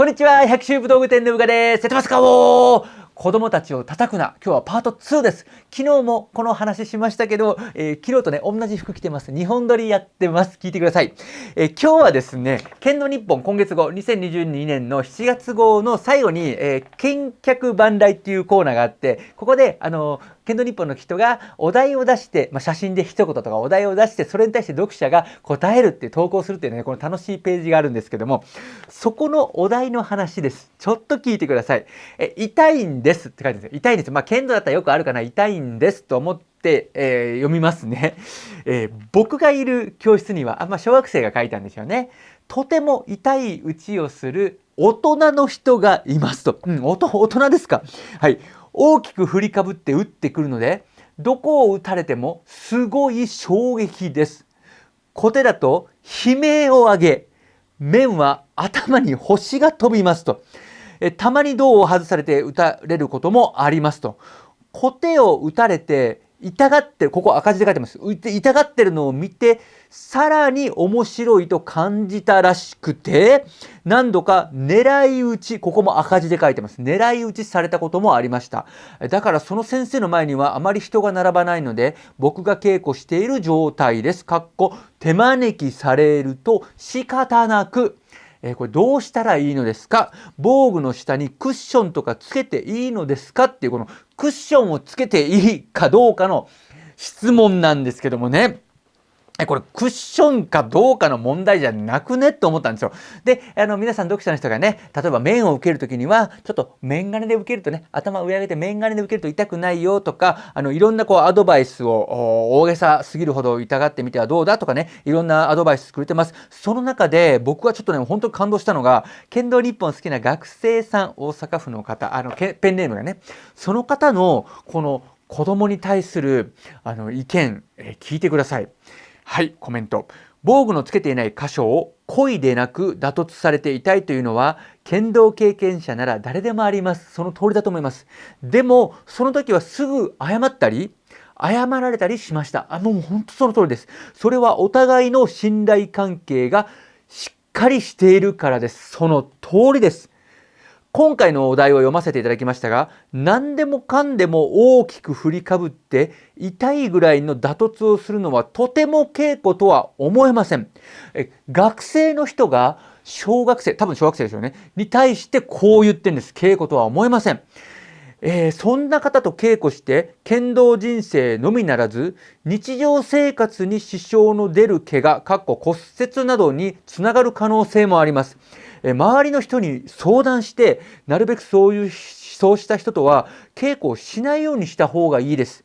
こんにちは、百秋武道具店のうがです。やってますか？おー子供たちを叩くな。今日はパート2です。昨日もこの話しましたけど、えー、昨日とね、同じ服着てます。日本撮りやってます。聞いてください。えー、今日はですね、剣道日本今月号、2022年の7月号の最後に、えー、見客万来っていうコーナーがあって、ここで、あの剣道日本の人がお題を出して、まあ、写真で一言とかお題を出して、それに対して読者が答えるっていう投稿するっていうね、この楽しいページがあるんですけども、そこのお題の話です。ちょっと聞いてください。え、痛いんですって書いてあるんですよ。痛いんです。まあ、剣道だったらよくあるかな。痛いんですと思って、えー、読みますね、えー、僕がいる教室には、あまあ、小学生が書いたんですよね。とても痛い打ちをする大人の人がいますと。うん、大人ですか。はい。大きく振りかぶって打ってくるので、どこを打たれてもすごい衝撃です。小手だと悲鳴を上げ、面は頭に星が飛びますと。えたまに銅を外されて打たれることもありますと。小手を打たれて痛がってる、ここ赤字で書いてます。痛がってるのを見て、さらに面白いと感じたらしくて、何度か狙い撃ち、ここも赤字で書いてます。狙い撃ちされたこともありました。だからその先生の前にはあまり人が並ばないので、僕が稽古している状態です。かっこ、手招きされると仕方なく、えー、これどうしたらいいのですか？防具の下にクッションとかつけていいのですか？っていうこのクッションをつけていいかどうかの質問なんですけどもね。これクッションかどうかの問題じゃなくねって思ったんですよ。で、あの皆さん読者の人がね、例えば面を受けるときには、ちょっと面金で受けるとね、頭を上上げて面金で受けると痛くないよとか、あのいろんなこうアドバイスを大げさすぎるほど痛がってみてはどうだとかね、いろんなアドバイスくれてます。その中で僕はちょっとね、本当に感動したのが、剣道日本好きな学生さん、大阪府の方、あのペンネームがね、その方のこの子供に対するあの意見、え聞いてください。はい、コメント。防具のつけていない箇所を故意でなく打突されていたいというのは剣道経験者なら誰でもあります。その通りだと思います。でも、その時はすぐ謝ったり、謝られたりしました。あ、もう本当その通りです。それはお互いの信頼関係がしっかりしているからです。その通りです。今回のお題を読ませていただきましたが、何でもかんでも大きく振りかぶって痛いぐらいの打突をするのはとても稽古とは思えません。え学生の人が小学生、多分小学生ですよね、に対してこう言ってんです。稽古とは思えません。えー、そんな方と稽古して剣道人生のみならず日常生活に支障の出る怪我、かっこ骨折などにつながる可能性もあります。周りの人に相談して、なるべくそういう、そうした人とは稽古をしないようにした方がいいです。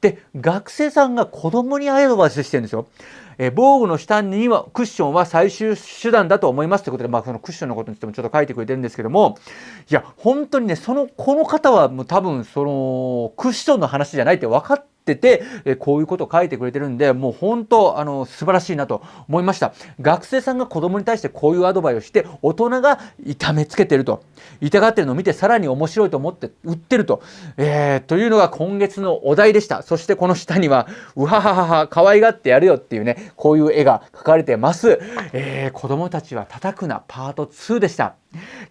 で、学生さんが子供にアドバイスしてるんですよ。え防具の下にはクッションは最終手段だと思いますということで、まあ、そのクッションのことについてもちょっと書いてくれてるんですけども、いや、本当にね、その、この方はもう多分、その、クッションの話じゃないって分かってってて、えこういうことを書いてくれてるんで、もう本当、あの、素晴らしいなと思いました。学生さんが子供に対してこういうアドバイスをして、大人が痛めつけてると。痛がってるのを見てさらに面白いと思って売ってると。えー、というのが今月のお題でした。そしてこの下には、うはははは、可愛がってやるよっていうね、こういう絵が描かれてます。えー、子供たちは叩くなパート2でした。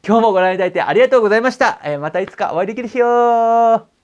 今日もご覧いただいてありがとうございました。えー、またいつかお会いできる日よ